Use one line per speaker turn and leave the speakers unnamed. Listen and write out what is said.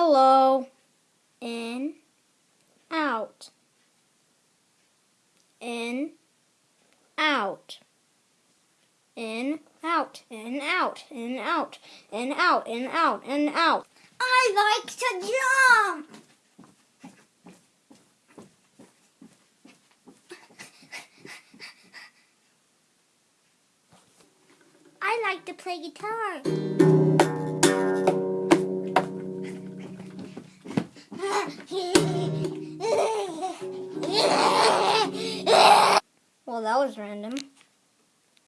Hello. In, out. In, out. In, out, in, out, in, out, in, out, in, out, in, out.
I like to jump. I like to play guitar. Well, that was random.